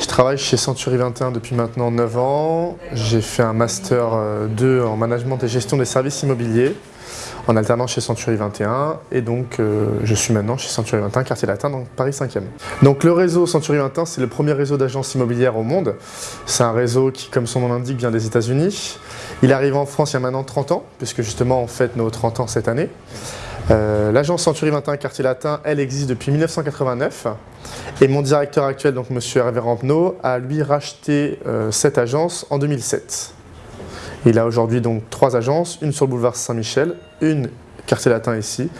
Je travaille chez Century 21 depuis maintenant 9 ans. J'ai fait un Master 2 en Management et Gestion des services immobiliers en alternant chez Century 21 et donc euh, je suis maintenant chez Century 21, quartier latin, donc Paris 5e. Donc le réseau Century 21, c'est le premier réseau d'agences immobilières au monde. C'est un réseau qui, comme son nom l'indique, vient des États-Unis. Il arrive en France il y a maintenant 30 ans, puisque justement on fête nos 30 ans cette année. Euh, l'agence Century 21 Quartier Latin, elle existe depuis 1989 et mon directeur actuel, donc Monsieur Hervé Rampenot, a lui racheté euh, cette agence en 2007. Il a aujourd'hui donc trois agences, une sur le boulevard Saint-Michel, une quartier latin ici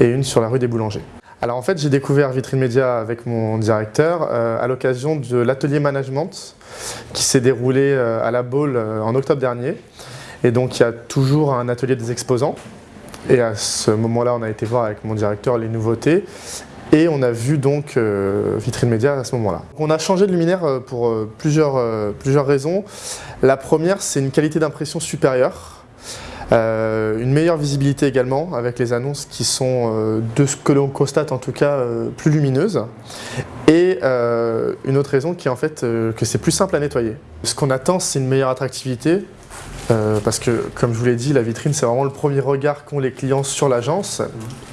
et une sur la rue des Boulangers. Alors en fait, j'ai découvert Vitrine Média avec mon directeur euh, à l'occasion de l'atelier management qui s'est déroulé à la Baule en octobre dernier. Et donc il y a toujours un atelier des exposants. Et à ce moment-là, on a été voir avec mon directeur les nouveautés. Et on a vu donc euh, Vitrine Média à ce moment-là. On a changé de luminaire euh, pour euh, plusieurs, plusieurs raisons. La première, c'est une qualité d'impression supérieure. une meilleure visibilité également avec les annonces qui sont, de ce que l'on constate en tout cas, plus lumineuses. Et une autre raison qui est en fait que c'est plus simple à nettoyer. Ce qu'on attend, c'est une meilleure attractivité, euh, parce que, comme je vous l'ai dit, la vitrine, c'est vraiment le premier regard qu'ont les clients sur l'agence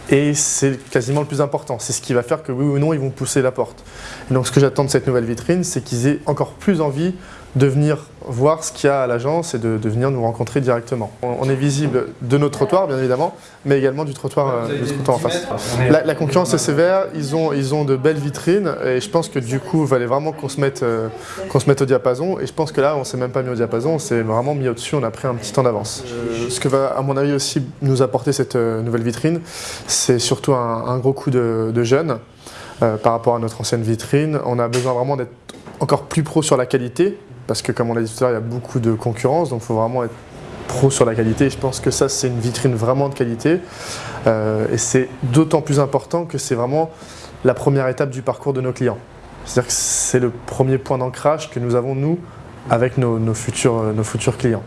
et c'est quasiment le plus important. C'est ce qui va faire que oui ou non, ils vont pousser la porte. Donc, ce que j'attends de cette nouvelle vitrine, c'est qu'ils aient encore plus envie de venir voir ce qu'il y a à l'agence et de, venir nous rencontrer directement. On, est visible de nos trottoirs, bien évidemment, mais également du trottoir, euh, du trottoir en face. La, concurrence est sévère, ils ont, ils ont de belles vitrines et je pense que du coup, il fallait vraiment qu'on se, mette, euh, se mette au diapason et je pense que là, on s'est même pas mis au diapason, on s'est vraiment mis au-dessus, on a pris un petit temps d'avance. Euh, ce que va, à mon avis, aussi nous apporter cette nouvelle vitrine, c'est surtout un, gros coup de, jeunes par rapport à notre ancienne vitrine. On a besoin vraiment d'être encore plus pro sur la qualité, parce que comme on l'a dit tout à l'heure, il y a beaucoup de concurrence, donc il faut vraiment être pro sur la qualité. je pense que ça, c'est une vitrine vraiment de qualité. Euh, et c'est d'autant plus important que c'est vraiment la première étape du parcours de nos clients. C'est-à-dire que c'est le premier point d'ancrage que nous avons, nous, avec nos, nos futurs clients.